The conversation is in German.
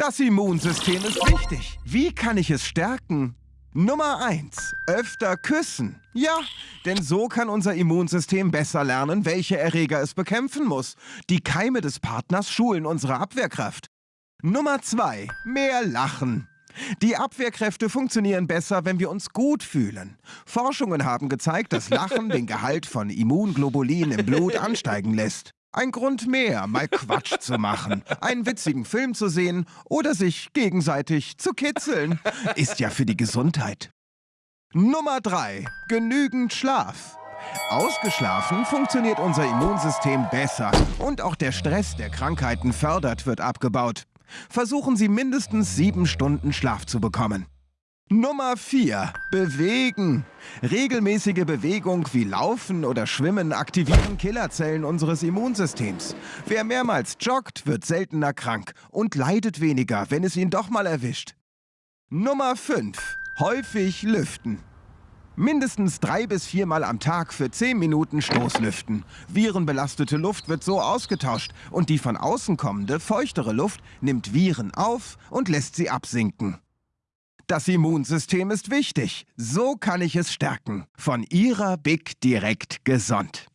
Das Immunsystem ist wichtig. Wie kann ich es stärken? Nummer 1. Öfter küssen. Ja, denn so kann unser Immunsystem besser lernen, welche Erreger es bekämpfen muss. Die Keime des Partners schulen unsere Abwehrkraft. Nummer 2. Mehr lachen. Die Abwehrkräfte funktionieren besser, wenn wir uns gut fühlen. Forschungen haben gezeigt, dass Lachen den Gehalt von Immunglobulin im Blut ansteigen lässt. Ein Grund mehr, mal Quatsch zu machen, einen witzigen Film zu sehen oder sich gegenseitig zu kitzeln. Ist ja für die Gesundheit. Nummer 3. Genügend Schlaf. Ausgeschlafen funktioniert unser Immunsystem besser und auch der Stress, der Krankheiten fördert, wird abgebaut. Versuchen Sie mindestens sieben Stunden Schlaf zu bekommen. Nummer 4. Bewegen. Regelmäßige Bewegung wie Laufen oder Schwimmen aktivieren Killerzellen unseres Immunsystems. Wer mehrmals joggt, wird seltener krank und leidet weniger, wenn es ihn doch mal erwischt. Nummer 5. Häufig lüften. Mindestens drei bis viermal am Tag für zehn Minuten Stoßlüften. Virenbelastete Luft wird so ausgetauscht und die von außen kommende, feuchtere Luft nimmt Viren auf und lässt sie absinken. Das Immunsystem ist wichtig. So kann ich es stärken. Von Ihrer Big Direkt Gesund.